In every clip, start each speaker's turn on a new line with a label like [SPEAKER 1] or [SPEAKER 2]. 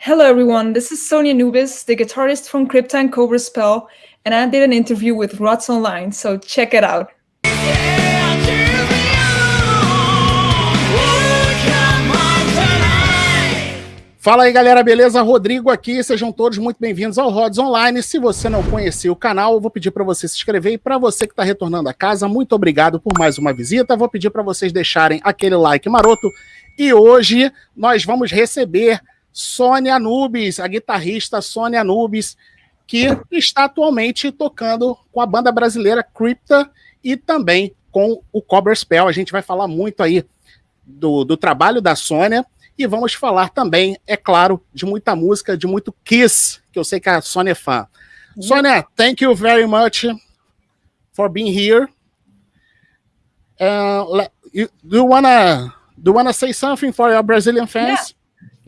[SPEAKER 1] Hello, everyone. This is Sonia Nubis, the guitarist from Crypta and Cobra Spell, and I did an interview with Rods Online, so check it out.
[SPEAKER 2] Fala aí galera, beleza? Rodrigo aqui, sejam todos muito bem-vindos ao Rods Online. Se você não conhecia o canal, eu vou pedir para você se inscrever e para você que está retornando a casa, muito obrigado por mais uma visita. Vou pedir para vocês deixarem aquele like maroto e hoje nós vamos receber Sônia Nubes, a guitarrista Sônia Nubes, que está atualmente tocando com a banda brasileira Crypta e também com o Cobra Spell. A gente vai falar muito aí do, do trabalho da Sônia e vamos falar também, é claro, de muita música, de muito Kiss, que eu sei que a Sônia é fã. Uhum. Sônia, thank you very much for being here. Uh, you, do you wanna do you wanna say something for your Brazilian fans?
[SPEAKER 1] Yeah,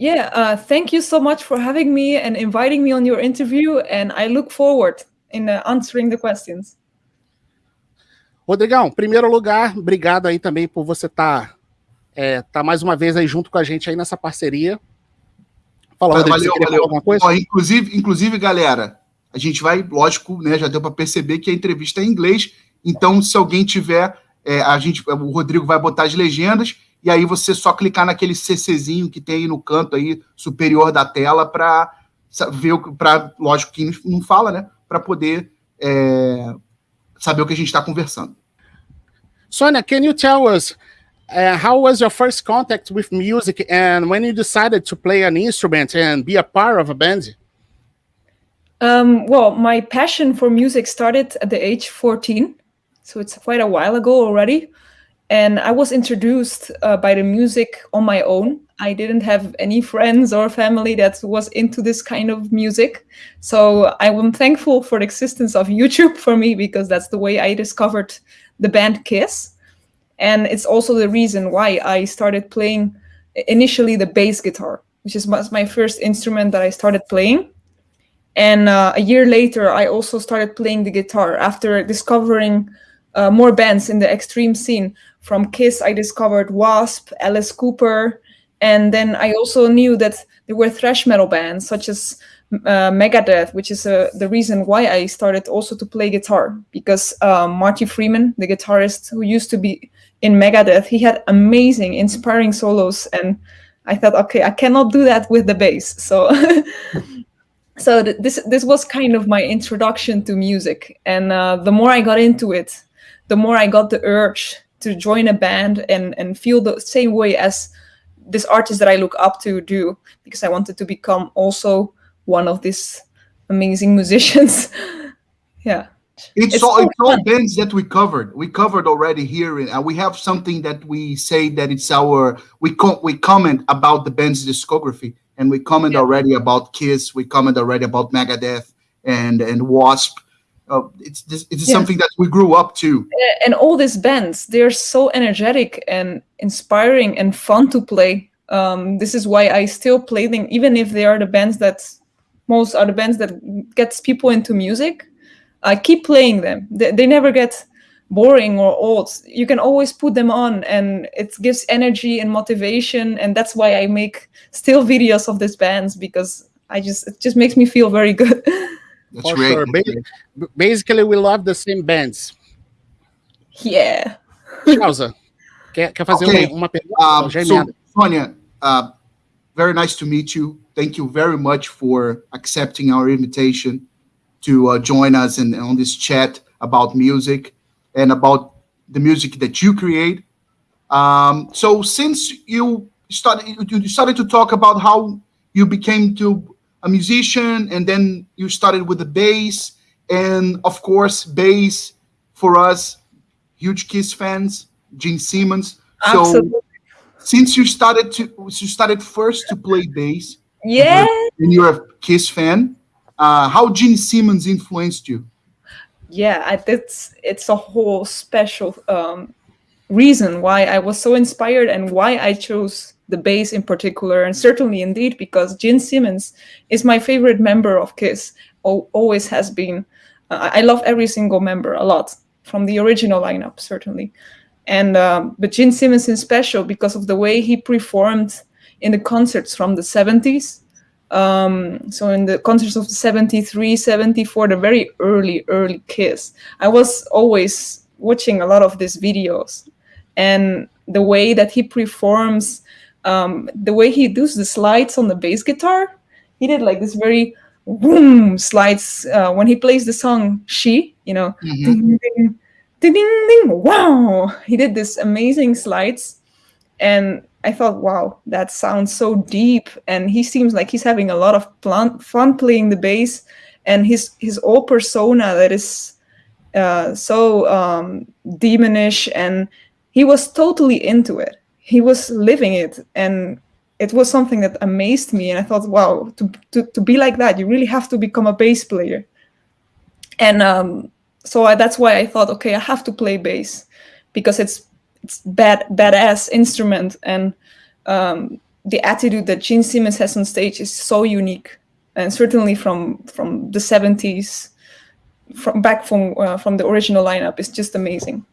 [SPEAKER 1] yeah uh, thank you so much for having me and inviting me on your interview, and I look forward in uh, answering the questions.
[SPEAKER 2] Rodrigão, primeiro lugar, obrigado aí também por você estar tá é, tá mais uma vez aí junto com a gente aí nessa parceria.
[SPEAKER 3] Fala, Rodrigo, valeu, valeu. alguma coisa? Ó, inclusive, inclusive, galera, a gente vai, lógico, né, já deu para perceber que a entrevista é em inglês, então se alguém tiver, é, a gente, o Rodrigo vai botar as legendas e aí você só clicar naquele CCzinho que tem aí no canto aí superior da tela para ver para lógico que não fala, né, para poder é, saber o que a gente está conversando.
[SPEAKER 2] Sônia, can you tell us uh, how was your first contact with music and when you decided to play an instrument and be a part of a band?
[SPEAKER 1] Um, well, my passion for music started at the age 14, so it's quite a while ago already. And I was introduced uh, by the music on my own. I didn't have any friends or family that was into this kind of music. So I am thankful for the existence of YouTube for me because that's the way I discovered the band Kiss. And it's also the reason why I started playing initially the bass guitar, which is my first instrument that I started playing. And uh, a year later, I also started playing the guitar after discovering uh, more bands in the extreme scene. From Kiss, I discovered Wasp, Alice Cooper, and then I also knew that there were thrash metal bands such as uh, Megadeth, which is uh, the reason why I started also to play guitar because uh, Marty Friedman, the guitarist who used to be in Megadeth, he had amazing, inspiring solos, and I thought, okay, I cannot do that with the bass. So, so th this this was kind of my introduction to music, and uh, the more I got into it, the more I got the urge to join a band and and feel the same way as this artist that I look up to do, because I wanted to become also one of these amazing musicians. yeah.
[SPEAKER 3] It's, it's all it's all bands that we covered. We covered already here, and uh, we have something that we say that it's our we co- we comment about the band's discography, and we comment yeah. already about Kiss. We comment already about Megadeth and and Wasp. Uh, it's this, it's yeah. something that we grew up to.
[SPEAKER 1] And all these bands, they're so energetic and inspiring and fun to play. Um, this is why I still play them, even if they are the bands that most are the bands that gets people into music I keep playing them. They, they never get boring or old. You can always put them on and it gives energy and motivation. And that's why I make still videos of these bands because I just, it just makes me feel very good.
[SPEAKER 2] That's For great. Sure. Basically, we love the same bands.
[SPEAKER 1] Yeah.
[SPEAKER 2] Chausa, quer, quer fazer okay. uma, uma pergunta?
[SPEAKER 3] Um, so, Sonia, uh, very nice to meet you. Thank you very much for accepting our invitation to uh, join us in, on this chat about music and about the music that you create. Um, so since you started, you started to talk about how you became to a musician and then you started with the bass and of course bass for us huge kiss fans gene simmons
[SPEAKER 1] Absolutely.
[SPEAKER 3] so since you started to you started first to play bass
[SPEAKER 1] yeah
[SPEAKER 3] and you're a kiss fan uh, how Gene Simmons influenced you?
[SPEAKER 1] Yeah, it's it's a whole special um, reason why I was so inspired and why I chose the bass in particular, and certainly indeed because Gene Simmons is my favorite member of Kiss, always has been. Uh, I love every single member a lot from the original lineup, certainly, and um, but Gene Simmons is special because of the way he performed in the concerts from the 70s Um, so in the concerts of the 73, 74, the very early, early Kiss, I was always watching a lot of these videos. And the way that he performs, um, the way he does the slides on the bass guitar, he did like this very boom slides uh, when he plays the song "She," you know,
[SPEAKER 3] Mhm.
[SPEAKER 1] ding, ding, ding, ding, ding, wow. He did this amazing slides, and I thought, wow, that sounds so deep. And he seems like he's having a lot of fun playing the bass, and his his old persona that is uh, so um, demonish, and he was totally into it. He was living it, and it was something that amazed me. And I thought, wow, to to, to be like that, you really have to become a bass player. And um, so I, that's why I thought, okay, I have to play bass because it's it's bad badass instrument and um, the attitude that Gene Simmons has on stage is so unique and certainly from from the 70s from back from uh, from the original lineup is just amazing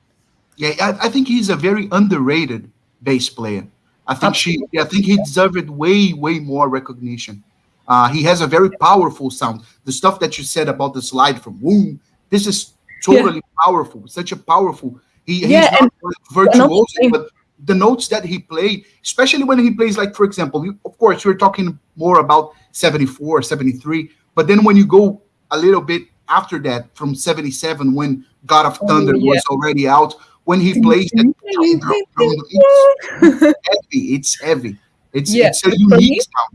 [SPEAKER 3] Yeah, I, I think he's a very underrated bass player. I think she, I think he deserved way, way more recognition. Uh, he has a very powerful sound. The stuff that you said about the slide from Woom, this is totally powerful. Such a powerful. He,
[SPEAKER 1] Yeah,
[SPEAKER 3] he's not virtuoso, but the notes that he played, especially when he plays, like for example, you, of course, we're talking more about 74, 73, but then when you go a little bit after that, from 77, when God of
[SPEAKER 1] Oh,
[SPEAKER 3] Thunder
[SPEAKER 1] yeah.
[SPEAKER 3] was already out, when he plays that it's heavy. It's heavy. It's
[SPEAKER 1] Yeah,
[SPEAKER 3] it's a unique sound.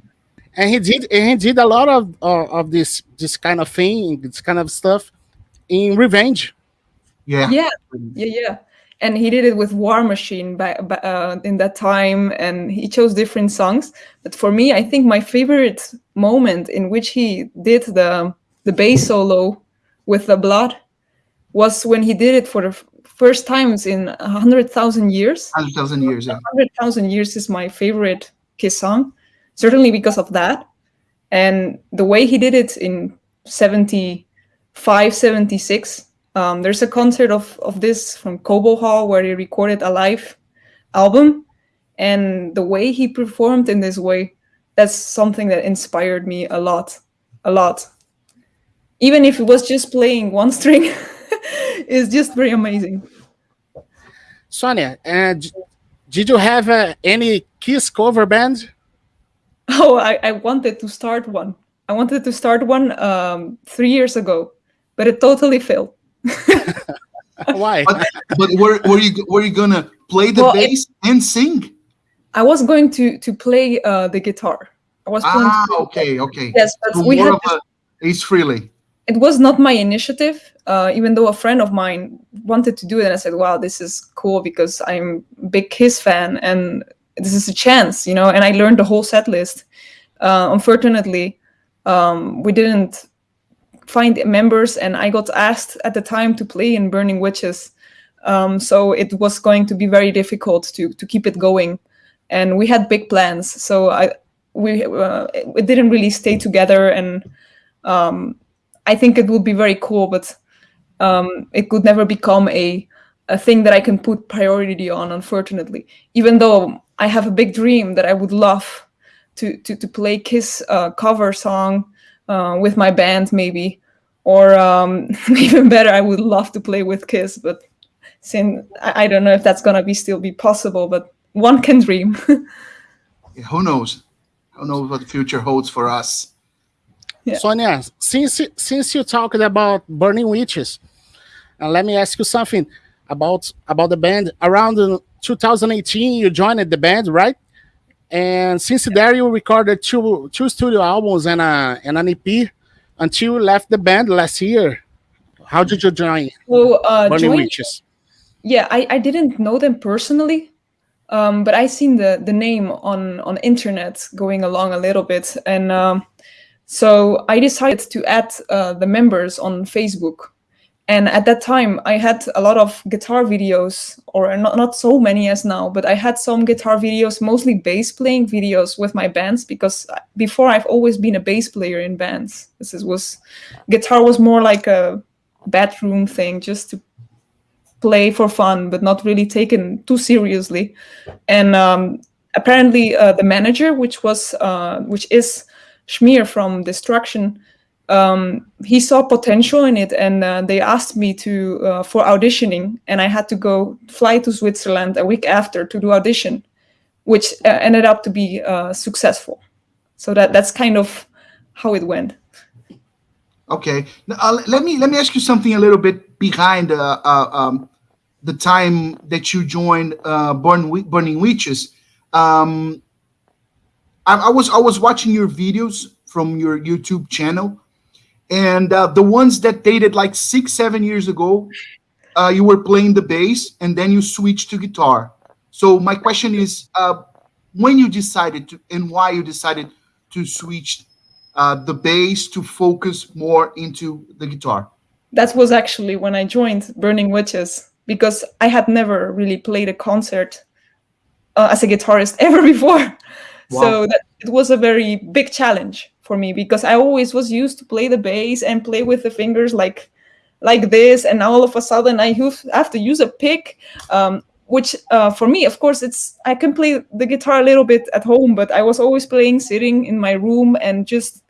[SPEAKER 2] and he did and he did a lot of uh, of this this kind of thing, this kind of stuff in Revenge.
[SPEAKER 3] Yeah.
[SPEAKER 1] yeah yeah yeah and he did it with war machine by, by, uh, in that time and he chose different songs but for me i think my favorite moment in which he did the the bass solo with the blood was when he did it for the f- first times in a hundred thousand years
[SPEAKER 3] Hundred thousand years. Yeah.
[SPEAKER 1] hundred thousand years is my favorite Kiss song, certainly because of that, and the way he did it in 75, 76. Um, there's a concert of of this from Cobo Hall where he recorded a live album, and the way he performed in this way, that's something that inspired me a lot, a lot. Even if it was just playing one string, it's just very amazing.
[SPEAKER 2] Sonia, and did you have uh, any Kiss cover band?
[SPEAKER 1] Oh, I, I wanted to start one. I wanted to start one um, three years ago, but it totally failed.
[SPEAKER 2] Why?
[SPEAKER 3] But, but were, were you were you gonna play the
[SPEAKER 1] Well, it-
[SPEAKER 3] bass and sing?
[SPEAKER 1] I was going to to play uh, the guitar. I was planning
[SPEAKER 3] Ah, okay, okay.
[SPEAKER 1] Yes, but
[SPEAKER 3] So
[SPEAKER 1] we
[SPEAKER 3] more
[SPEAKER 1] had
[SPEAKER 3] of a Ace Frehley.
[SPEAKER 1] it was not my initiative, uh, even though a friend of mine wanted to do it. And I said, wow, this is cool because I'm a big Kiss fan and this is a chance, you know. And I learned the whole set list. Uh, unfortunately, um, we didn't find members, and I got asked at the time to play in Burning Witches. Um, so it was going to be very difficult to, to keep it going. And we had big plans. So I we uh, it didn't really stay together and um, I think it would be very cool, but um, it could never become a a thing that I can put priority on. Unfortunately, even though I have a big dream that I would love to to, to play Kiss uh, cover song uh, with my band, maybe, or um, even better, I would love to play with Kiss. But since I, I don't know if that's gonna be still be possible, but one can dream.
[SPEAKER 3] Yeah, who knows? Who knows what the future holds for us?
[SPEAKER 1] Yeah.
[SPEAKER 2] Sonia, since since you talked about Burning Witches, uh, let me ask you something about about the band. Around uh, 2018, you joined the band, right? And since there, you recorded two two studio albums and a and an EP until you left the band last year. How did you join
[SPEAKER 1] so uh,
[SPEAKER 2] Burning
[SPEAKER 1] join-
[SPEAKER 2] Witches?
[SPEAKER 1] yeah I, I didn't know them personally um, but i seen the the name on on internet going along a little bit and um, so i decided to add uh, the members on facebook and at that time i had a lot of guitar videos or not, not so many as now but i had some guitar videos mostly bass playing videos with my bands because before i've always been a bass player in bands this is, was guitar was more like a bedroom thing just to play for fun, but not really taken too seriously. And um, apparently, uh, the manager, which was uh, which is Schmier from Destruction, um, he saw potential in it, and uh, they asked me to uh, for auditioning, and I had to go fly to Switzerland a week after to do audition, which uh, ended up to be uh, successful. So that that's kind of how it went.
[SPEAKER 3] Okay, uh, let me let me ask you something a little bit behind uh, um, the time that you joined Burn, Burning Witches. Um, I, I was I was watching your videos from your YouTube channel, and uh, the ones that dated like six, seven years ago, uh, you were playing the bass and then you switched to guitar. So my question is, uh, when you decided to, and why you decided to switch uh, the bass to focus more into the guitar?
[SPEAKER 1] That was actually when I joined Burning Witches because I had never really played a concert uh, as a guitarist ever before. Wow. So that, it was a very big challenge for me because I always was used to play the bass and play with the fingers like like this, and now all of a sudden I have to use a pick. Um, which uh, for me, of course, it's I can play the guitar a little bit at home, but I was always playing sitting in my room and just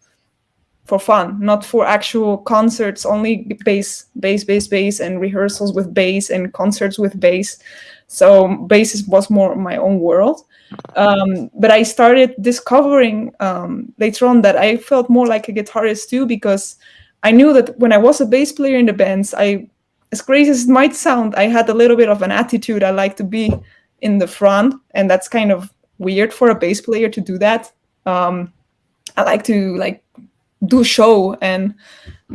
[SPEAKER 1] for fun, not for actual concerts. Only bass, bass, bass, bass, and rehearsals with bass and concerts with bass. So bass was more my own world. Um, but I started discovering um, later on that I felt more like a guitarist too, because I knew that when I was a bass player in the bands, I, as crazy as it might sound, I had a little bit of an attitude. I like to be in the front, and that's kind of weird for a bass player to do that. Um, I like to like do show and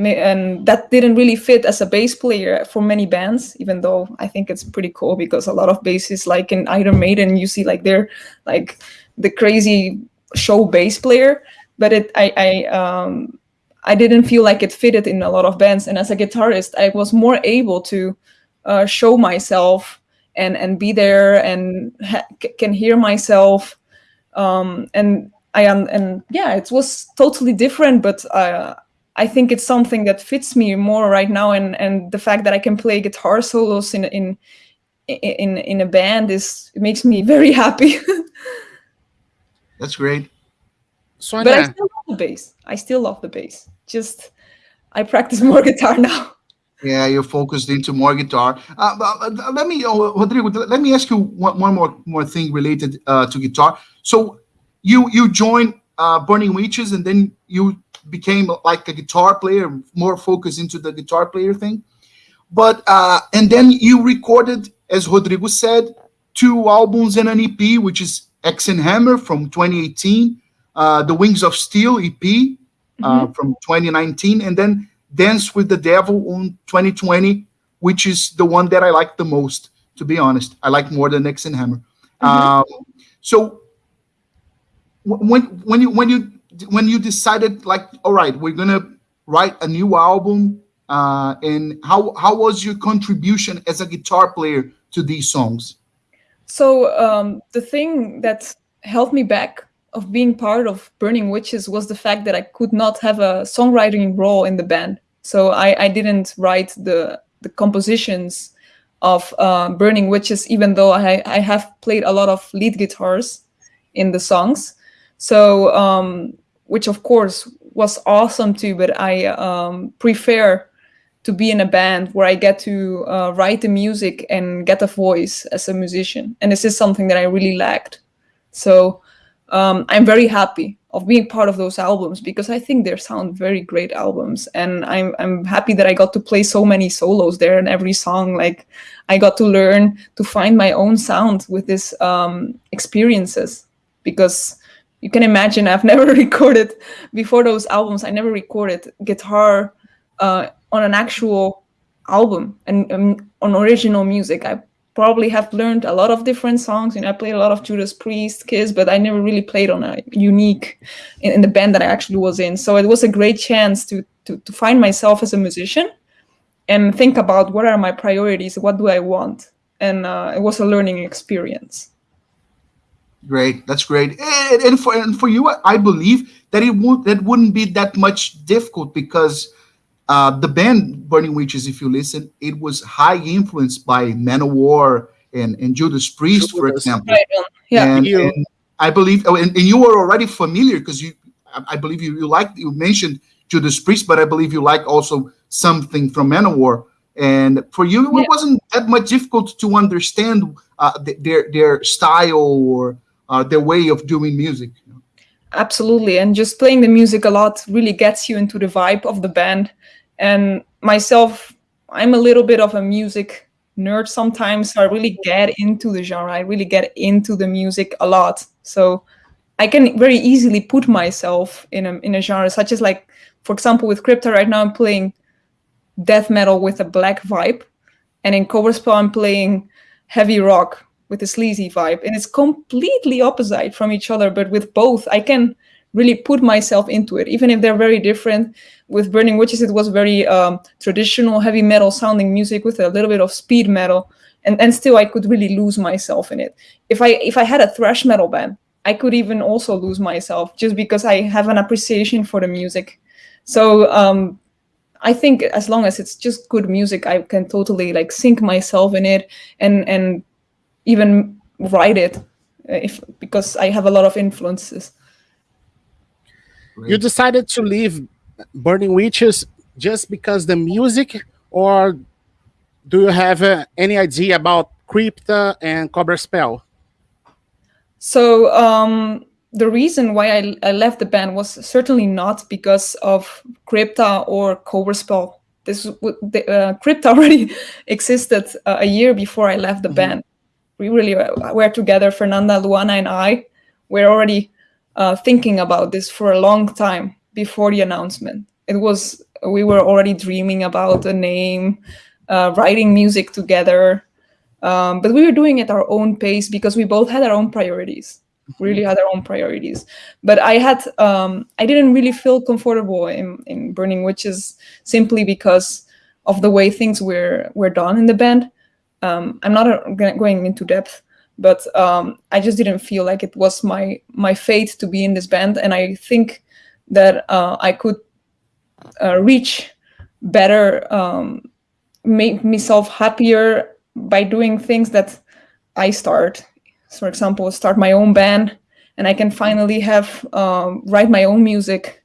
[SPEAKER 1] and that didn't really fit as a bass player for many bands even though i think it's pretty cool because a lot of basses like in iron maiden you see like they're like the crazy show bass player but it i i um i didn't feel like it fitted in a lot of bands. And as a guitarist i was more able to uh, show myself and and be there and can hear myself um and I am, and yeah, it was totally different, but uh, I think it's something that fits me more right now, and and the fact that I can play guitar solos in in in in a band is it makes me very happy.
[SPEAKER 3] That's great.
[SPEAKER 1] So but I still love the bass. I still love the bass. Just I practice more guitar now.
[SPEAKER 3] Yeah, you're focused into more guitar. Uh, uh, let me, uh, Rodrigo, let me ask you one, one more more thing related uh, to guitar. So you you joined uh, Burning Witches and then you became like a guitar player, more focused into the guitar player thing. But uh, and then you recorded, as Rodrigo said, two albums and an EP, which is Axe and Hammer from 2018, uh, The Wings of Steel EP uh, mm-hmm. from 2019, and then Dance with the Devil on 2020, which is the one that I like the most, to be honest. I like more than Axe and Hammer. Mm-hmm. Um, so when when you when you when you decided like all right we're gonna write a new album uh, and how how was your contribution as a guitar player to these songs?
[SPEAKER 1] So um, the thing that held me back of being part of burning witches was the fact that i could not have a songwriting role in the band. So i, I didn't write the the compositions of uh, burning witches even though I, I have played a lot of lead guitars in the songs. So, um, which of course was awesome too, but I um, prefer to be in a band where I get to uh, write the music and get a voice as a musician. And this is something that I really lacked. So um, I'm very happy of being part of those albums because I think they sound very great albums. And I'm, I'm happy that I got to play so many solos there in every song. Like I got to learn to find my own sound with these um, experiences because you can imagine I've never recorded before those albums. I never recorded guitar uh, on an actual album and um, on original music. I probably have learned a lot of different songs. You know, I played a lot of Judas Priest, Kiss, but I never really played on a unique in, in the band that I actually was in. So it was a great chance to, to to find myself as a musician and think about what are my priorities, what do I want, and uh, it was a learning experience.
[SPEAKER 3] Great, that's great. And, and for and for you, I believe that it would that wouldn't be that much difficult because uh, the band Burning Witches, if you listen, it was high influenced by Manowar and, and Judas Priest, for example.
[SPEAKER 1] Right. Yeah,
[SPEAKER 3] and, and, I believe, oh, and, and, you were already familiar because you, I, I believe you, you like you mentioned Judas Priest, but I believe you like also something from Manowar. And for you, yeah. it wasn't that much difficult to understand uh, their their style or uh, their way of doing music.
[SPEAKER 1] Absolutely, and just playing the music a lot really gets you into the vibe of the band. And myself, I'm a little bit of a music nerd sometimes, so I really get into the genre. I really get into the music a lot. So I can very easily put myself in a in a genre such as like, for example, with Crypta right now I'm playing death metal with a black vibe, and in Cobra Spell I'm playing heavy rock with a sleazy vibe, and it's completely opposite from each other. But with both, I can really put myself into it, even if they're very different. With Burning Witches, it was very um, traditional heavy metal sounding music with a little bit of speed metal, and and still I could really lose myself in it. If I if I had a thrash metal band, I could even also lose myself just because I have an appreciation for the music. So um, I think as long as it's just good music, I can totally like sink myself in it and and even write it if because I have a lot of influences.
[SPEAKER 2] You decided to leave Burning Witches just because the music, or do you have uh, any idea about Crypta and Cobra Spell?
[SPEAKER 1] So um, the reason why I, I, left the band was certainly not because of Crypta or Cobra Spell. This the, uh, Crypta already existed uh, a year before I left the mm -hmm. band. We really were together. Fernanda, Luana, and I were already uh, thinking about this for a long time before the announcement. It was we were already dreaming about a name, uh, writing music together, um, but we were doing it our own pace because we both had our own priorities. Really had our own priorities. But I had um, I didn't really feel comfortable in, in Burning Witches simply because of the way things were were done in the band. Um, I'm not uh, going into depth, but um, I just didn't feel like it was my my fate to be in this band, and I think that uh, I could uh, reach better, um, make myself happier by doing things that I start. So, For example, start my own band, and I can finally have um, write my own music.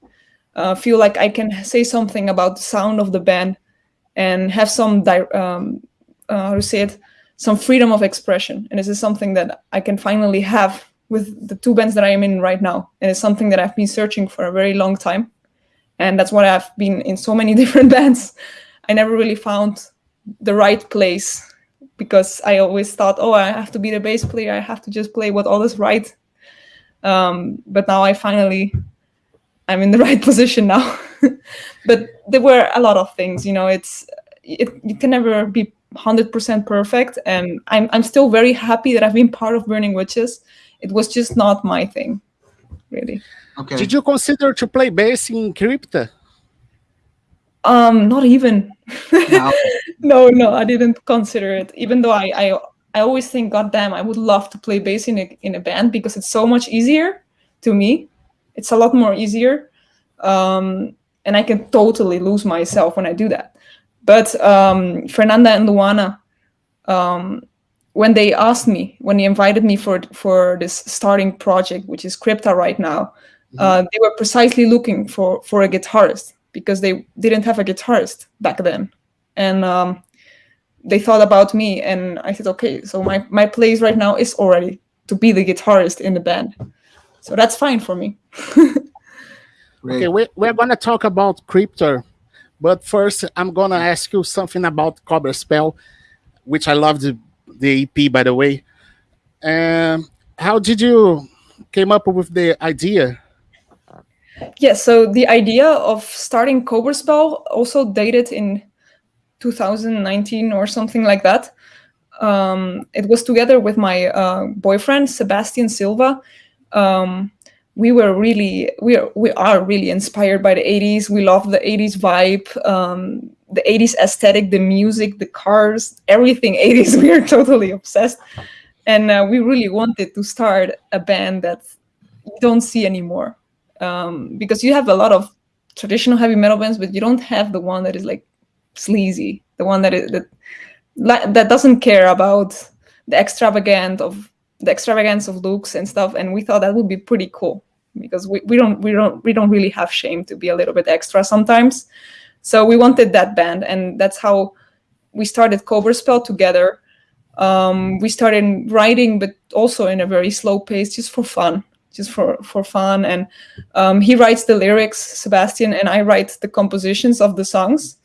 [SPEAKER 1] Uh, feel like I can say something about the sound of the band, and have some um, uh, how to say it, some freedom of expression. And this is something that I can finally have with the two bands that I am in right now. And it's something that I've been searching for a very long time. And that's why I've been in so many different bands. I never really found the right place because I always thought, oh, I have to be the bass player. I have to just play what all is right. Um, but now I finally, I'm in the right position now. but there were a lot of things, you know, it's, it, you can never be 100% perfect. And I'm, I'm still very happy that I've been part of Burning Witches. It was just not my thing, really.
[SPEAKER 2] Okay. Did you consider to play bass in Crypta?
[SPEAKER 1] Um, not even. No. no, no, I didn't consider it. Even though I, I, I always think, God damn, I would love to play bass in a in a band because it's so much easier to me. It's a lot more easier, um, and I can totally lose myself when I do that. But um, Fernanda and Luana, um, when they asked me, when they invited me for for this starting project, which is Crypta right now, mm -hmm. uh, they were precisely looking for for a guitarist because they didn't have a guitarist back then. And um, they thought about me and I said, okay, so my, my place right now is already to be the guitarist in the band. So that's fine for me.
[SPEAKER 2] okay, we're, we're going to talk about Crypta, but first I'm to ask you something about Cobra Spell, which I love the, the EP, by the way. Um, how did you came up with the idea
[SPEAKER 1] yeah, so the idea of starting Cobra Spell also dated in 2019 or something like that. Um, it was together with my uh, boyfriend, Sebastian Silva. Um, we were really, we are, we are really inspired by the 80s. We love the 80s vibe, um, the 80s aesthetic, the music, the cars, everything 80s. We are totally obsessed. And uh, we really wanted to start a band that you don't see anymore um, because you have a lot of traditional heavy metal bands, but you don't have the one that is like sleazy, the one that is that that doesn't care about the extravagant of the extravagance of looks and stuff. And we thought that would be pretty cool. because we, we don't we don't we don't really have shame to be a little bit extra sometimes. So we wanted that band, and that's how we started Cobra Spell together. Um, we started writing, but also in a very slow pace, just for fun, just for for fun. And um, he writes the lyrics, Sebastian, and I write the compositions of the songs.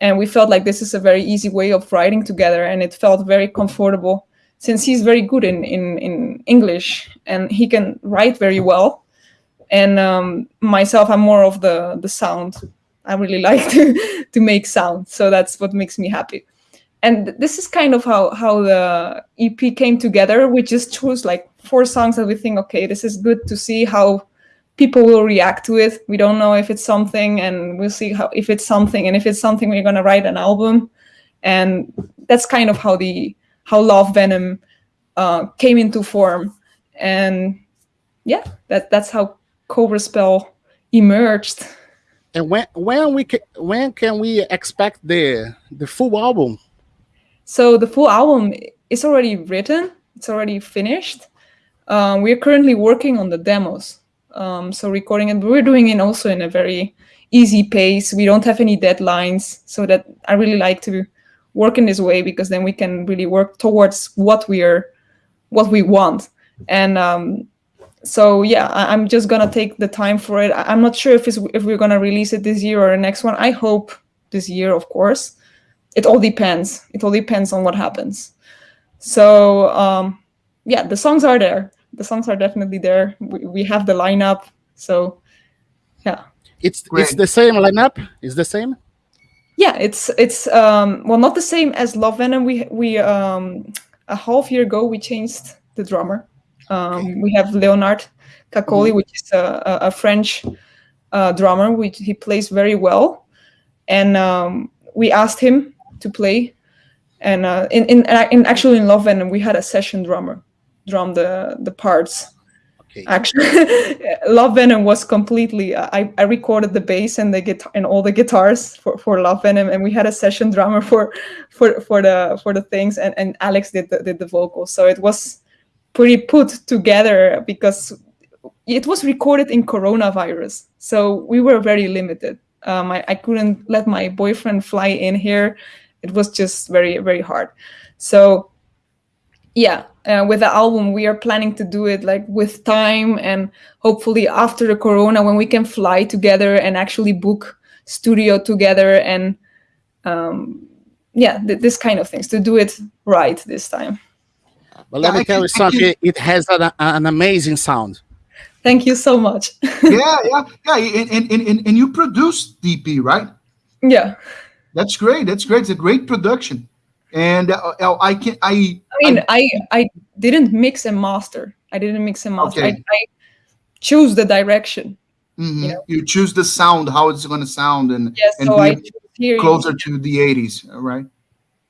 [SPEAKER 1] And we felt like this is a very easy way of writing together, and it felt very comfortable since he's very good in in, in English and he can write very well. And um, myself, I'm more of the the sound. I really like to to make sound, so that's what makes me happy and this is kind of how how the EP came together. We just chose like four songs that we think, okay, this is good to see how people will react to it. We don't know if it's something, and we'll see how if it's something, and if it's something, we're gonna write an album, and that's kind of how the how Love Venom uh, came into form, and yeah, that that's how Cobra Spell emerged.
[SPEAKER 2] And when when we can, when can we expect the the full album?
[SPEAKER 1] So the full album is already written, it's already finished. Um, we're currently working on the demos. Um, so recording it, but we're doing it also in a very easy pace. We don't have any deadlines, so that I really like to work in this way because then we can really work towards what we are, what we want. And um, so yeah, I, am just gonna take the time for it. I, am not sure if it's if we're gonna release it this year or the next one. I hope this year, of course it all depends. It all depends on what happens. So um, yeah, the songs are there. The songs are definitely there. We, we have the lineup. So yeah.
[SPEAKER 2] It's Great. it's the same lineup. it's the same.
[SPEAKER 1] Yeah, it's it's um, well not the same as Love Venom. We we um, a half year ago we changed the drummer. Um, we have Leonard Cacoli, mm -hmm. which is a, a French uh, drummer. Which he plays very well, and um, we asked him to play. And uh, in, in in actually in Love Venom we had a session drummer drum the the parts. Okay. Actually, Love Venom was completely. I, I recorded the bass and the guitar and all the guitars for, for Love Venom, and we had a session drummer for for for the for the things, and, and Alex did the, did the vocals. So it was pretty put together because it was recorded in coronavirus, so we were very limited. Um, I, I couldn't let my boyfriend fly in here it was just very very hard so yeah uh, with the album we are planning to do it like with time and hopefully after the corona when we can fly together and actually book studio together and um, yeah th this kind of things to do it right this time
[SPEAKER 2] but let yeah, me tell you something it has an, an amazing sound
[SPEAKER 1] thank you so much
[SPEAKER 3] yeah yeah yeah and, and, and, and you produced dp right
[SPEAKER 1] yeah
[SPEAKER 3] that's great. That's great. It's a great production. And uh, uh I can I.
[SPEAKER 1] I mean, I, I, I didn't mix and master. I didn't mix and master. Okay. I, I choose the direction.
[SPEAKER 3] Mm -hmm. you, know? you, choose the sound, how it's going to sound, and
[SPEAKER 1] yes,
[SPEAKER 3] and
[SPEAKER 1] so
[SPEAKER 3] be closer to the '80s. Right?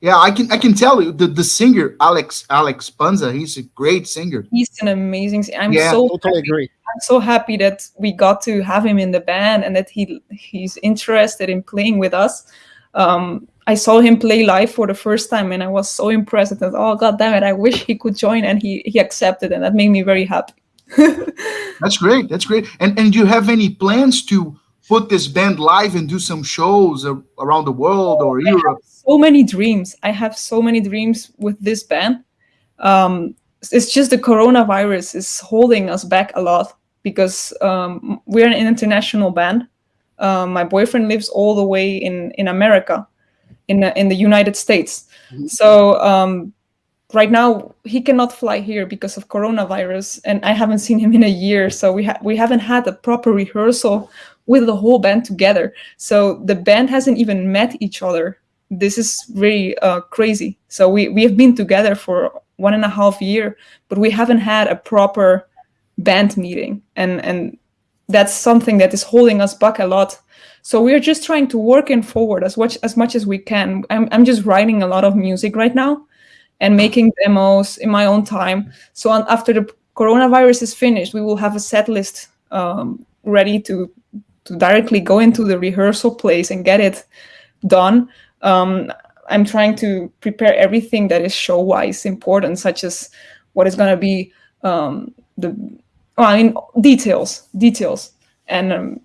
[SPEAKER 3] Yeah, I can I can tell you the the singer Alex Alex Panza. He's a great singer.
[SPEAKER 1] He's an amazing. I'm
[SPEAKER 2] yeah,
[SPEAKER 1] so
[SPEAKER 2] totally happy. agree.
[SPEAKER 1] I'm so happy that we got to have him in the band and that he he's interested in playing with us um, I saw him play live for the first time and I was so impressed. Thought, oh, God damn it, I wish he could join. And he, he accepted and that made me very happy.
[SPEAKER 3] That's great. That's great. And, and do you have any plans to put this band live and do some shows around the world or I Europe?
[SPEAKER 1] so many dreams. I have so many dreams with this band. Um, it's just the coronavirus is holding us back a lot because um, we're an international band um, my boyfriend lives all the way in in America, in the, in the United States. Mm -hmm. So um, right now he cannot fly here because of coronavirus, and I haven't seen him in a year. So we ha we haven't had a proper rehearsal with the whole band together. So the band hasn't even met each other. This is really uh, crazy. So we we have been together for one and a half year, but we haven't had a proper band meeting and and that's something that is holding us back a lot. So we're just trying to work in forward as much as much as we can. I'm I'm just writing a lot of music right now, and making demos in my own time. So on, after the coronavirus is finished, we will have a set list um, ready to to directly go into the rehearsal place and get it done. Um, I'm trying to prepare everything that is show-wise important, such as what is going to be um, the well, I mean details, details, and um,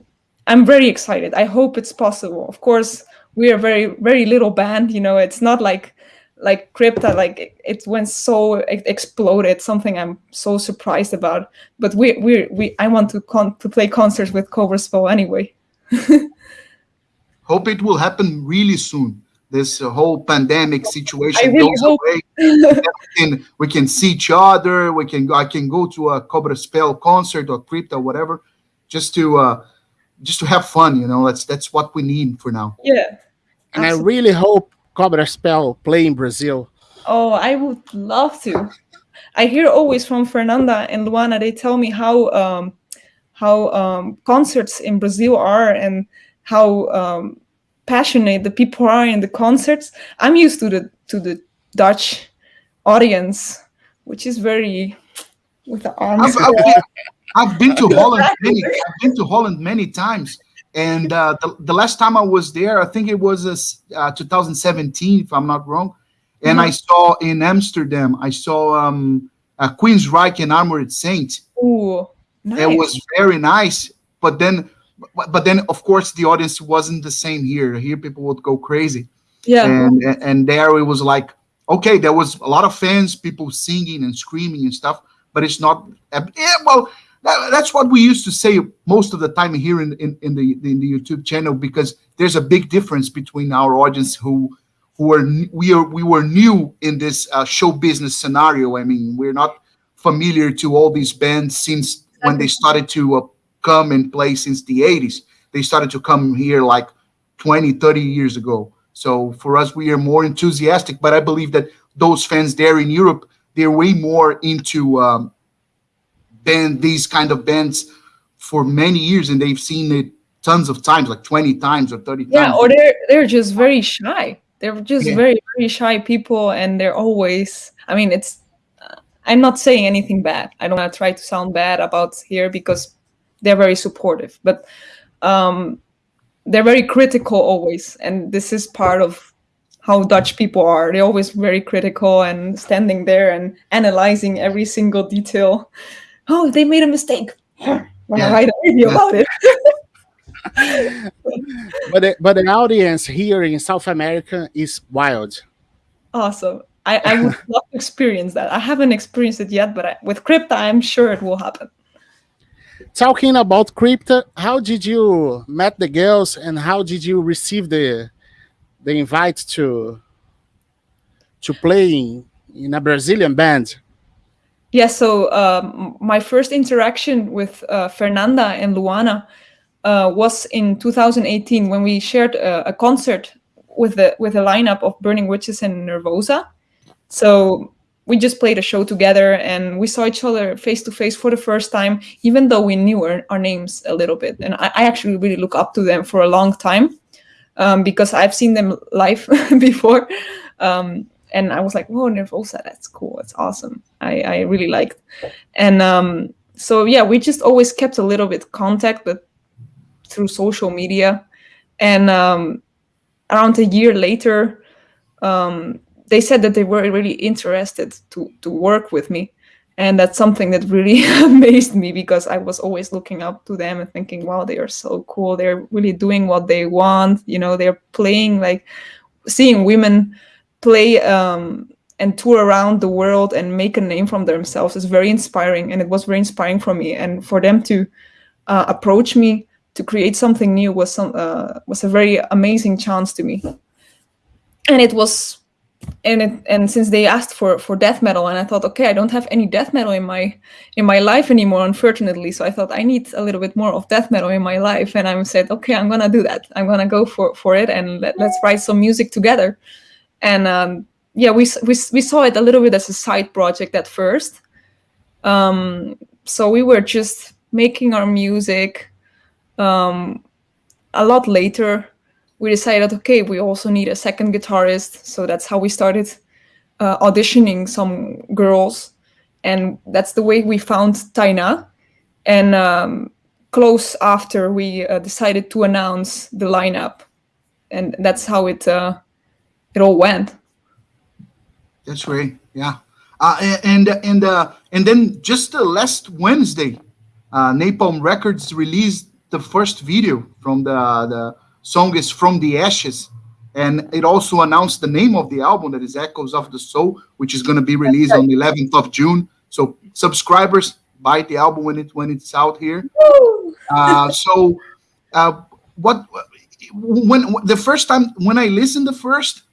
[SPEAKER 1] I'm very excited. I hope it's possible. Of course, we are very very little band. You know, it's not like like Crypta, like it, it went so it exploded. Something I'm so surprised about. But we we we I want to con to play concerts with Cobra Spell anyway.
[SPEAKER 3] Hope it will happen really soon. This uh, whole pandemic situation
[SPEAKER 1] really
[SPEAKER 3] goes
[SPEAKER 1] hope.
[SPEAKER 3] away. we, can, we can see each other. We can I can go to a Cobra Spell concert or Crypta, whatever, just to uh, just to have fun. You know, that's that's what we need for now.
[SPEAKER 1] Yeah.
[SPEAKER 2] And I really hope Cobra Spell play in Brazil.
[SPEAKER 1] Oh, I would love to. I hear always from Fernanda and Luana. They tell me how um, how um, concerts in Brazil are and how um, passionate the people are in the concerts. I'm used to the to the Dutch audience, which is very with the arms.
[SPEAKER 3] I've, I've, been, I've been to Holland many. I've been to Holland many times, and uh, the, the last time I was there, I think it was uh, 2017, if I'm not wrong. And I saw in Amsterdam, I saw um, Queen's Queensryche and Armored Saint.
[SPEAKER 1] Ooh, nice.
[SPEAKER 3] It was very nice, but then, but, but then of course the audience wasn't the same here. Here people would go crazy,
[SPEAKER 1] yeah.
[SPEAKER 3] and and there it was like okay, there was a lot of fans, people singing and screaming and stuff, but it's not. Yeah, well, that, that's what we used to say most of the time here in, in, in the in the YouTube channel because there's a big difference between our audience who who are we are we were new in this uh, show business scenario. I mean, we're not familiar to all these bands since when they started to uh, come and play since the 80s. They started to come here like 20, 30 years ago. So for us, we are more enthusiastic. But I believe that those fans there in Europe, they're way more into um, band these kind of bands for many years, and they've seen it tons of times, like 20 times or 30
[SPEAKER 1] yeah
[SPEAKER 3] times.
[SPEAKER 1] or they're they're just very shy they're just
[SPEAKER 3] Yeah.
[SPEAKER 1] very very shy people and they're always i mean it's uh, i'm not saying anything bad i don't want to try to sound bad about here because they're very supportive but um they're very critical always and this is part of how dutch people are they're always very critical and standing there and analyzing every single detail oh they made a mistake when
[SPEAKER 3] Yeah.
[SPEAKER 1] i write a video about it
[SPEAKER 2] But the, but the audience here in South America is wild.
[SPEAKER 1] Awesome. I, I would love to experience that. I haven't experienced it yet, but I, with Crypta, I'm sure it will happen.
[SPEAKER 2] Talking about Crypta, how did you met the girls and how did you receive the the invite to to play in, in a Brazilian band?
[SPEAKER 1] Yeah, so um, my first interaction with uh, Fernanda and Luana uh, was in 2018 when we shared a, a concert with the with a lineup of Burning Witches and Nervosa. So we just played a show together and we saw each other face to face for the first time, even though we knew our, our names a little bit. And I, I actually really look up to them for a long time um, because I've seen them live before. Um, and I was like, "Whoa, Nervosa, that's cool. It's awesome. I, I really liked." And um, so yeah, we just always kept a little bit contact, but through social media. And um, around a year later, um, they said that they were really interested to to work with me, and that's something that really amazed me because I was always looking up to them and thinking, "Wow, they are so cool. They're really doing what they want. You know, they're playing like seeing women." Play um, and tour around the world and make a name from themselves is very inspiring and it was very inspiring for me. And for them to uh, approach me to create something new was some uh, was a very amazing chance to me. And it was and it and since they asked for for death metal and i thought okay i don't have any death metal in my in my life anymore unfortunately. So i thought i need a little bit more of death metal in my life. And i said okay i'm gonna do that. I'm gonna go for for it and let, let's write some music together and um, yeah, we, we we saw it a little bit as a side project at first. Um, so we were just making our music. Um, a lot later, we decided, okay, we also need a second guitarist. So that's how we started uh, auditioning some girls, and that's the way we found Taina. And um, close after, we uh, decided to announce the lineup, and that's how it. Uh, it all went.
[SPEAKER 3] That's great. Yeah. Uh, and and uh, and then just uh, last Wednesday, uh, Napalm Records released the first video from the the song is From the Ashes, and it also announced the name of the album that is Echoes of the Soul, which is going to be released on the 11th of June. So subscribers buy the album when it when it's out here. Uh, so uh, what when the first time when I listened the first,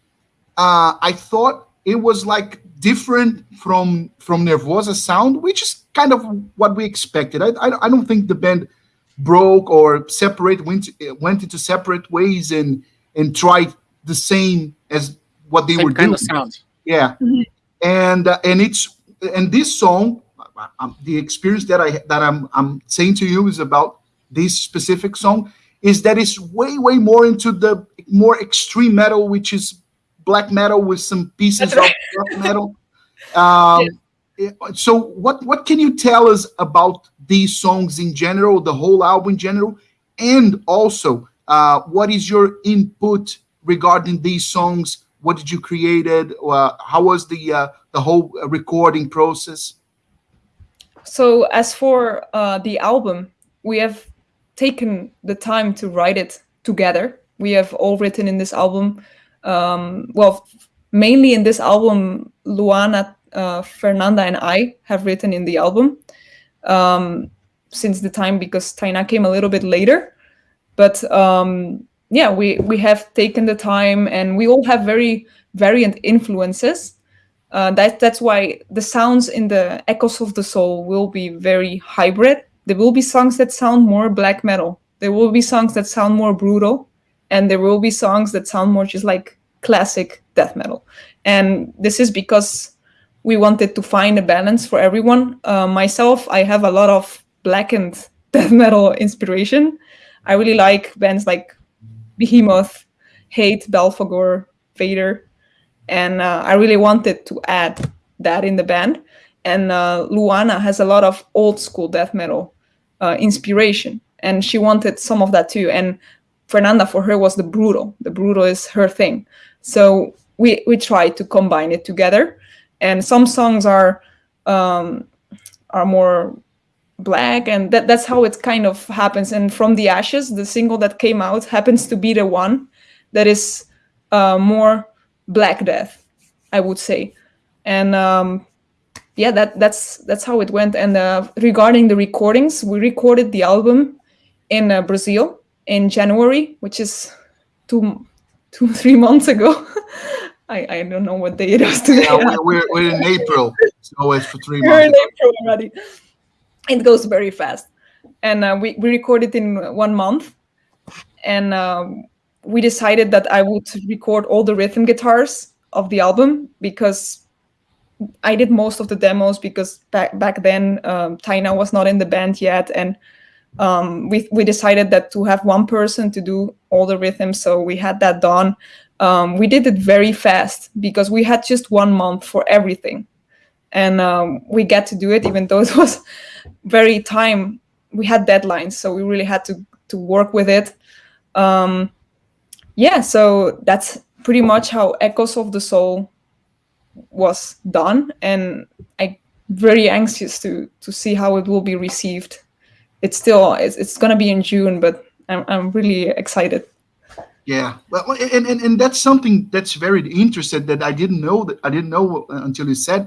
[SPEAKER 3] uh, I thought it was like different from from Nervosa sound, which is kind of what we expected. I I, I don't think the band broke or separate went went into separate ways and and tried the same as what they
[SPEAKER 2] Same
[SPEAKER 3] were
[SPEAKER 2] kind
[SPEAKER 3] doing.
[SPEAKER 2] of sound.
[SPEAKER 3] Yeah,
[SPEAKER 1] Mhm.
[SPEAKER 3] and uh, and it's and this song, um, the experience that I that I'm I'm saying to you is about this specific song is that it's way way more into the more extreme metal, which is black metal with some pieces
[SPEAKER 1] right.
[SPEAKER 3] of black metal. Um, eh, So what what can you tell us about these songs in general, the whole album in general, and also uh, what is your input regarding these songs? What did you created? Uh, how was the uh, the whole recording process?
[SPEAKER 1] So as for uh, the album, we have taken the time to write it together. We have all written in this album. Um, well, mainly in this album, Luana, uh, Fernanda, and I have written in the album um, since the time because Taina came a little bit later. But um, yeah, we we have taken the time, and we all have very variant influences. Uh, that that's why the sounds in the echoes of the soul will be very hybrid. There will be songs that sound more black metal. There will be songs that sound more brutal, and there will be songs that sound more just like classic death metal. And this is because we wanted to find a balance for everyone. Uh, myself, I have a lot of blackened death metal inspiration. I really like bands like Behemoth, Hate, Belphegor, Vader, and uh, I really wanted to add that in the band. And uh, Luana has a lot of old school death metal uh, inspiration, and she wanted some of that too. And Fernanda, for her, was the brutal. The brutal is her thing. So we we tried to combine it together. And some songs are um, are more black, and that that's how it kind of happens. And from the ashes, the single that came out happens to be the one that is uh, more black death i would say and um yeah that that's that's how it went and uh, regarding the recordings we recorded the album in uh, brazil in january which is two two three months ago. I i don't know what day it is today.
[SPEAKER 3] Yeah, we're, we're, we're in April, so it's for three
[SPEAKER 1] We're in. April already. It goes very fast, and uh, we we recorded in one month, and um, we decided that I would record all the rhythm guitars of the album because I did most of the demos because back back then um, Taina was not in the band yet, and um, we we decided that to have one person to do all the rhythms, so we had that done. Um, we did it very fast because we had just one month for everything. And um, we get to do it even though it was very time we had deadlines so we really had to to work with it. Um, yeah so that's pretty much how echoes of the soul was done and i very anxious to to see how it will be received it's still it's, it's going to be in june but I'm, I'm really excited.
[SPEAKER 3] Yeah, well, and, and and that's something that's very interesting that I didn't know that I didn't know until you said,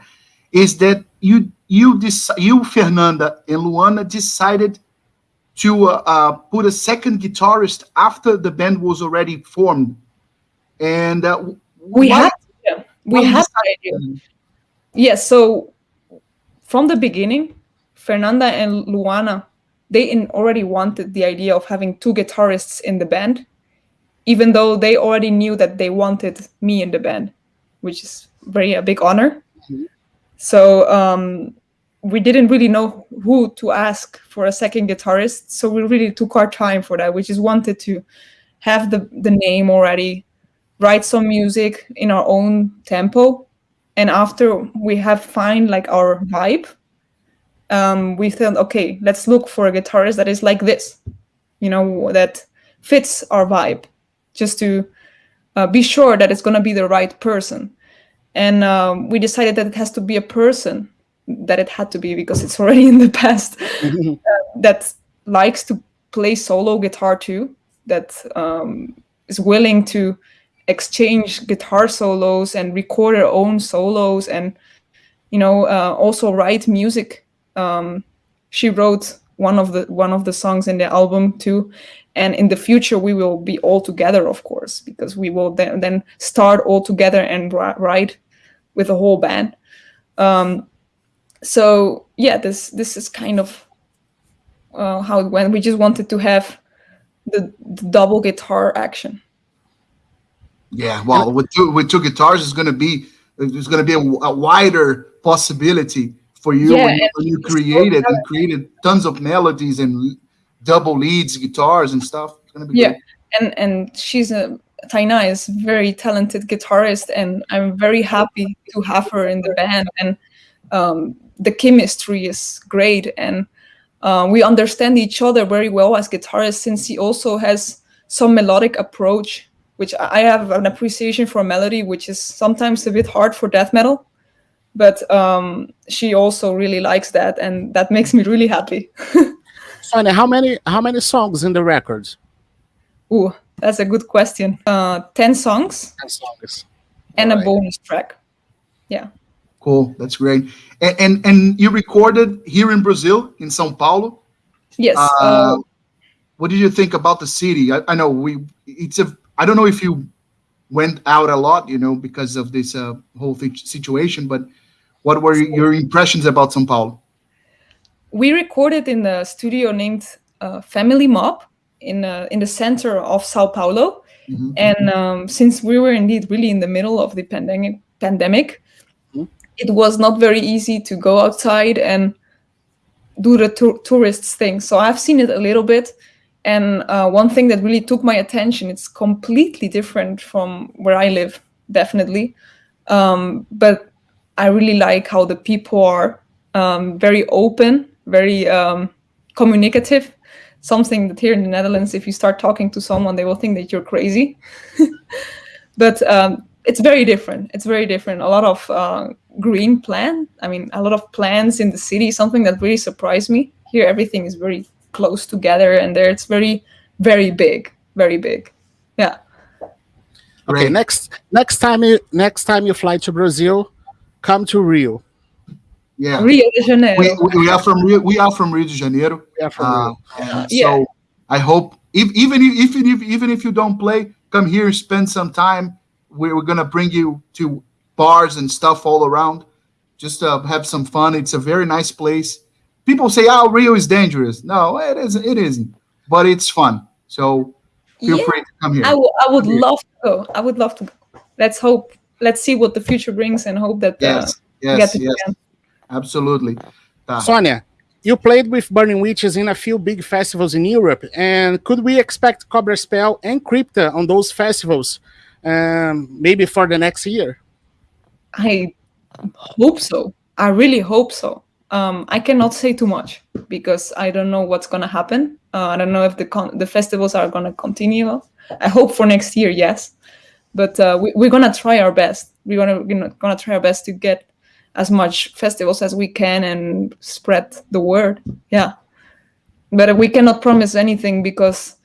[SPEAKER 3] is that you you dec- you Fernanda and Luana decided to uh, uh, put a second guitarist after the band was already formed, and uh,
[SPEAKER 1] we had yeah, we had. Yes, so from the beginning, Fernanda and Luana, they in already wanted the idea of having two guitarists in the band, even though they already knew that they wanted me in the band, which is very a big honor.
[SPEAKER 3] Mhm.
[SPEAKER 1] So um, we didn't really know who to ask for a second guitarist, so we really took our time for that. We just wanted to have the the name already, write some music in our own tempo, and after we have find like our vibe um, we thought okay let's look for a guitarist that is like this you know that fits our vibe just to uh, be sure that it's going to be the right person and um, we decided that it has to be a person that it had to be because it's already in the past. uh, that likes to play solo guitar too. That um, is willing to exchange guitar solos and record their own solos and you know uh, also write music um, she wrote one of the one of the songs in the album too. And in the future we will be all together of course because we will then, then start all together and write with a whole band. Um, so yeah this this is kind of uh, how it went. We just wanted to have the, the double guitar action.
[SPEAKER 3] Yeah, well, with two with two guitars, it's going to be there's going to be a, a, wider possibility for you yeah, when, you, when you created and created tons of melodies and double leads, guitars and stuff. It's going to be
[SPEAKER 1] yeah, great. and and she's a Taina is very talented guitarist, and I'm very happy to have her in the band. And um, the chemistry is great, and uh, we understand each other very well as guitarists, since he also has some melodic approach which I have an appreciation for melody, which is sometimes a bit hard for death metal. But um, she also really likes that, and that makes me really happy.
[SPEAKER 2] Sonia, how many how many songs in the records?
[SPEAKER 1] Ooh, that's a good question. Uh, ten songs.
[SPEAKER 2] Ten songs.
[SPEAKER 1] And right. a bonus track. Yeah.
[SPEAKER 3] Cool. That's great. And, and and you recorded here in Brazil, in São Paulo.
[SPEAKER 1] Yes. Uh, uh,
[SPEAKER 3] what did you think about the city? I, I know we it's a I don't know if you went out a lot, you know, because of this uh, whole situation, but what were your impressions about São Paulo?
[SPEAKER 1] We recorded in a studio named uh, Family Mob in uh, in the center of Sao Paulo, mm -hmm. and um, since we were indeed really in the middle of the pandemic, pandemic, mm -hmm. it was not very easy to go outside and do the tourists thing. So I've seen it a little bit, and uh, one thing that really took my attention, it's completely different from where I live, definitely. Um, but I really like how the people are um, very open, very um, communicative. Something that here in the Netherlands, if you start talking to someone, they will think that you're crazy. but um, it's very different. It's very different. A lot of uh, green plan. I mean, a lot of plants in the city. Something that really surprised me. Here, everything is very close together and there it's very very big very big yeah
[SPEAKER 2] okay next next time you next time you fly to brazil come to rio
[SPEAKER 3] yeah
[SPEAKER 1] rio de janeiro
[SPEAKER 3] we, we are from rio we are from rio de janeiro
[SPEAKER 2] yeah from uh,
[SPEAKER 3] rio. yeah. so i hope if, even if, even if even if you don't play come here spend some time we're, we're gonna bring you to bars and stuff all around just uh, have some fun it's a very nice place people say, "Oh, Rio is dangerous." No, it isn't. It isn't, but it's fun. So feel yeah, free to come here.
[SPEAKER 1] I, would love to go. I would love to go. Let's hope. Let's see what the future brings, and hope that
[SPEAKER 3] uh, yes, uh, yes, yes, absolutely.
[SPEAKER 2] Sonia, you played with Burning Witches in a few big festivals in Europe, and could we expect Cobra Spell and Crypta on those festivals, um, maybe for the next year?
[SPEAKER 1] I hope so. I really hope so. Um, I cannot say too much because I don't know what's gonna happen. Uh, I don't know if the the festivals are gonna continue. I hope for next year, yes, but uh, we, are gonna try our best. We're gonna we're gonna try our best to get as much festivals as we can and spread the word. Yeah, but we cannot promise anything because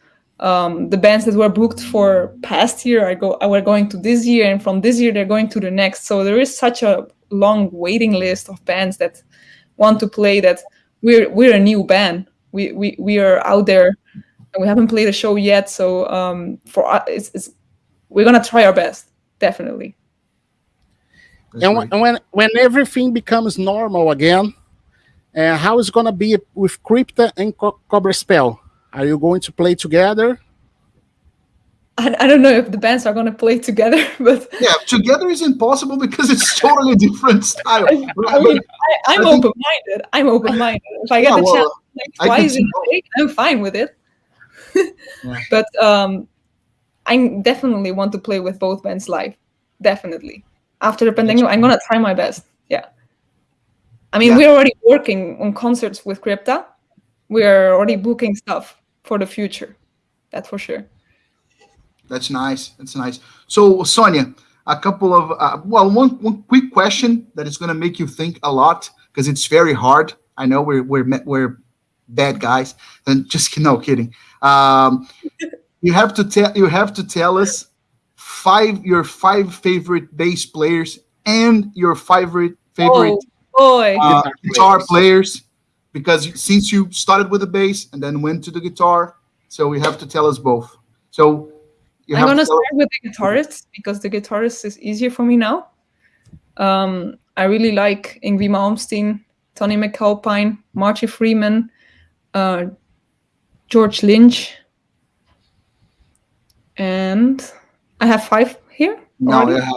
[SPEAKER 1] um, the bands that were booked for past year are go are going to this year, and from this year they're going to the next. So there is such a long waiting list of bands that want to play that we're we're a new band. We we we are out there and we haven't played a show yet. So um, for us, it's, it's we're gonna try our best, definitely.
[SPEAKER 2] and when, when when everything becomes normal again, uh, how is gonna be with Crypta and Co Cobra Spell? Are you going to play together?
[SPEAKER 1] I, I don't know if the bands are going to play together, but
[SPEAKER 3] yeah, together is impossible because it's totally different style. I,
[SPEAKER 1] I mean, I, am open-minded. I'm open-minded. If I get yeah, the well, chance like twice in a week, I'm fine with it. yeah. But um, I definitely want to play with both bands live. Definitely. After the pandemic, I'm gonna try my best. Yeah. I mean, yeah. we're already working on concerts with Crypta. We're already booking stuff for the future. That's for sure.
[SPEAKER 3] That's nice. That's nice. So, Sonia, a couple of uh, well, one one quick question that is going to make you think a lot because it's very hard. I know we're we're we're bad guys, and just no kidding. Um, you have to tell you have to tell us five your five favorite bass players and your favorite favorite
[SPEAKER 1] oh, boy.
[SPEAKER 3] Uh, guitar players because since you started with the bass and then went to the guitar, so we have to tell us both. So
[SPEAKER 1] I'm gonna start with the guitarist because the guitarist is easier for me now. Um, I really like Yngwie Malmsteen, Tony MacAlpine, Marty Friedman, uh, George Lynch, and I have five here.
[SPEAKER 3] No, I have,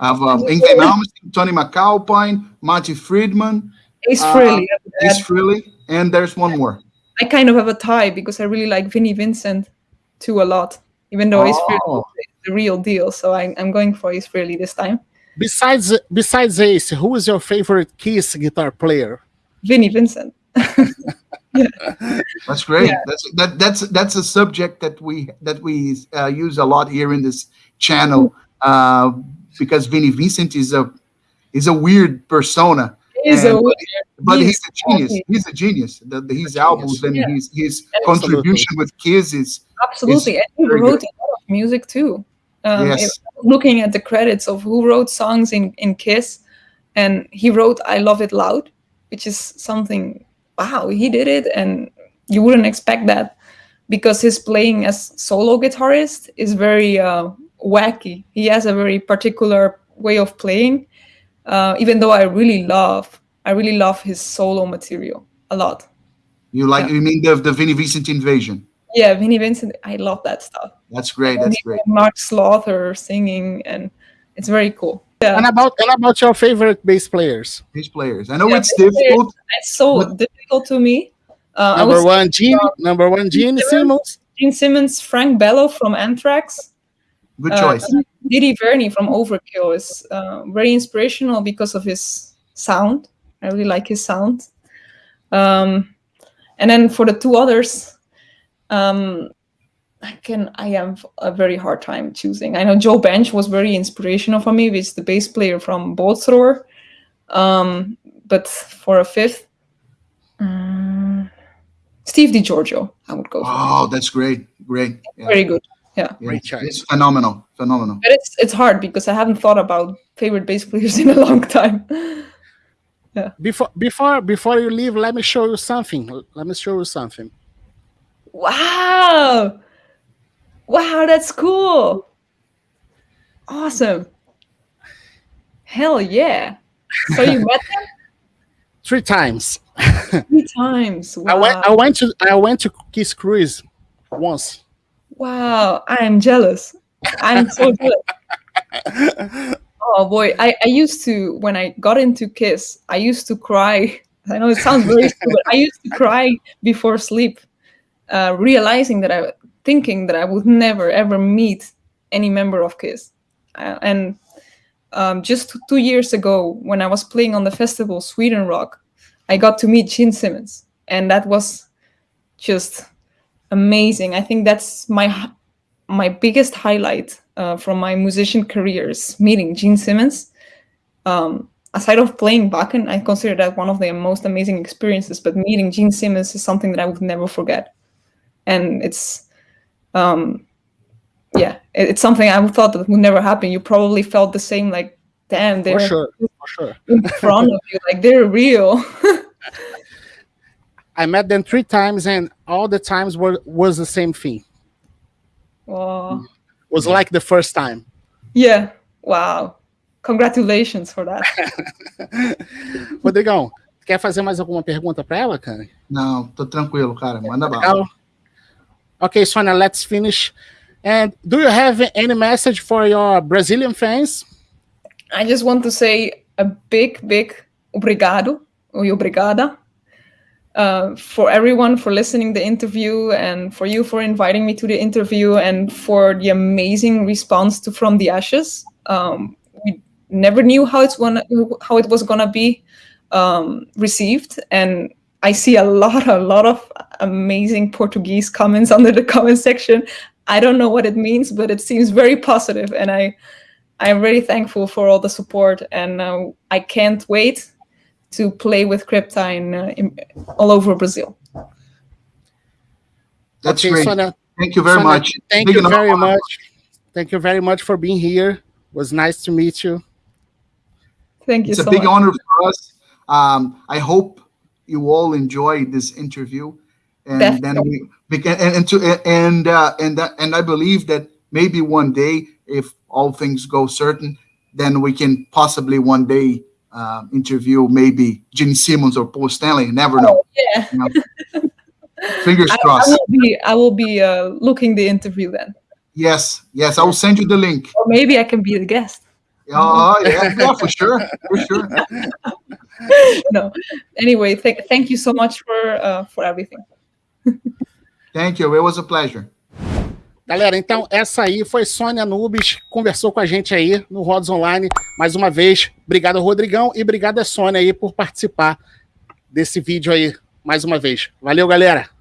[SPEAKER 3] I have uh, Yngwie Malmsteen, Tony MacAlpine, Marty Friedman,
[SPEAKER 1] Ace Frehley,
[SPEAKER 3] uh, Ace Frehley, and there's one more.
[SPEAKER 1] I kind of have a tie because I really like Vinnie Vincent too a lot, even though oh. Ace Frehley is the real deal. So I, I'm going for Ace Frehley this time.
[SPEAKER 2] Besides besides Ace, who is your favorite Kiss guitar player?
[SPEAKER 1] Vinnie Vincent.
[SPEAKER 3] yeah. That's great. Yeah. That's that that's that's a subject that we that we uh, use a lot here in this channel uh, because Vinnie Vincent is a is a weird persona.
[SPEAKER 1] He's and, a weird,
[SPEAKER 3] but he's, he's, a genius. He's a genius. The, the, his albums and yeah. his his contribution with Kiss is
[SPEAKER 1] absolutely. Is and he wrote a lot of music too. Um, yes. Looking at the credits of who wrote songs in in Kiss, and he wrote "I Love It Loud," which is something. Wow, he did it, and you wouldn't expect that because his playing as solo guitarist is very uh, wacky. He has a very particular way of playing. Uh, even though I really love, I really love his solo material a lot.
[SPEAKER 3] You like? Yeah. You mean the the Vinnie Vincent invasion?
[SPEAKER 1] Yeah, Vinnie Vincent. I love that stuff.
[SPEAKER 3] That's great. That's great.
[SPEAKER 1] Mark Slaughter singing, and it's very cool.
[SPEAKER 2] Yeah. And about and about your favorite bass players?
[SPEAKER 3] Bass players. I know yeah, it's difficult.
[SPEAKER 1] It's so but... difficult to me.
[SPEAKER 2] Uh, number one, Gene. Uh, number one, Gene Simmons. Simmons.
[SPEAKER 1] Gene Simmons, Frank Bello from Anthrax.
[SPEAKER 3] Good choice. Uh,
[SPEAKER 1] D.D. Verni from Overkill is uh, very inspirational because of his sound. I really like his sound. Um, and then for the two others, um, I can I have a very hard time choosing. I know Jo Bench was very inspirational for me, which is the bass player from Bolt Thrower. Um, but for a fifth, um, Steve DiGiorgio, I would go.
[SPEAKER 3] Oh, that's great, great,
[SPEAKER 1] yeah. very good. Yeah,
[SPEAKER 3] great choice. It's phenomenal, phenomenal.
[SPEAKER 1] But it's it's hard because I haven't thought about favorite bass players in a long time. yeah.
[SPEAKER 2] Before before before you leave, let me show you something. Let me show you something.
[SPEAKER 1] Wow. Wow, that's cool. Awesome. Hell yeah. So you met them?
[SPEAKER 2] Three times.
[SPEAKER 1] Three times. Wow.
[SPEAKER 2] I went I went to I went to Kiss Cruise once.
[SPEAKER 1] Wow, I am jealous. I'm so jealous. oh boy, I, I used to when I got into Kiss, I used to cry. I know it sounds very stupid. I used to cry before sleep uh, realizing that I, thinking that I would never ever meet any member of Kiss. Uh, and um, just two years ago, when I was playing on the festival Sweden Rock, I got to meet Gene Simmons, and that was just amazing. I think that's my my biggest highlight uh, from my musician careers, meeting Gene Simmons. Um, aside of playing Wacken, I consider that one of the most amazing experiences. But meeting Gene Simmons is something that I would never forget and it's um yeah it, it's something i thought that would never happen. You probably felt the same like damn they're
[SPEAKER 2] for sure for sure.
[SPEAKER 1] in front of you like they're real.
[SPEAKER 2] I met them three times and all the times were was the same thing.
[SPEAKER 1] Wow
[SPEAKER 2] was like the first time.
[SPEAKER 1] Yeah wow. Congratulations for that.
[SPEAKER 2] Rodrigão quer fazer mais alguma pergunta para ela, cara?
[SPEAKER 3] Não, tô tranquilo, cara. Manda bala.
[SPEAKER 2] Okay, Sonia, let's finish. And do you have any message for your Brazilian fans?
[SPEAKER 1] I just want to say a big, big obrigado or obrigada uh, for everyone for listening the interview and for you for inviting me to the interview and for the amazing response to From the Ashes. Um, we never knew how it's gonna how it was gonna be um, received, and I see a lot, a lot of amazing Portuguese comments under the comment section. I don't know what it means, but it seems very positive, and I, I'm really thankful for all the support, and uh, I can't wait to play with Crypta in, uh, in all over Brazil.
[SPEAKER 3] That's
[SPEAKER 2] Okay,
[SPEAKER 3] great.
[SPEAKER 2] Sonia,
[SPEAKER 3] Thank you very
[SPEAKER 2] Sonia,
[SPEAKER 3] much.
[SPEAKER 2] Thank
[SPEAKER 3] Big
[SPEAKER 2] you
[SPEAKER 3] enough
[SPEAKER 2] very
[SPEAKER 3] honor.
[SPEAKER 2] much. Thank you very much for being here. It was nice to meet you.
[SPEAKER 1] Thank you
[SPEAKER 3] It's a big
[SPEAKER 1] much.
[SPEAKER 3] honor for us. Um, I hope you all enjoyed this interview, and then we, we can, and and to, and uh, and that, and I believe that maybe one day, if all things go certain, then we can possibly one day um, interview maybe Gene Simmons or Paul Stanley. Never know.
[SPEAKER 1] Yeah,
[SPEAKER 3] Fingers
[SPEAKER 1] I, I
[SPEAKER 3] crossed.
[SPEAKER 1] will be. I will be uh, looking the interview then,
[SPEAKER 3] Yes, yes. I will send you the link.
[SPEAKER 1] or maybe I can be the guest.
[SPEAKER 3] Oh, yeah, yeah, for sure, for sure.
[SPEAKER 1] no. Anyway, th- thank you so much for uh, for everything.
[SPEAKER 3] Thank you. It was a pleasure.
[SPEAKER 2] Galera, então essa aí foi Sônia Nubes, conversou com a gente aí no Rods Online. Mais uma vez, obrigado Rodrigão e obrigado a Sônia aí por participar desse vídeo aí mais uma vez. Valeu, galera!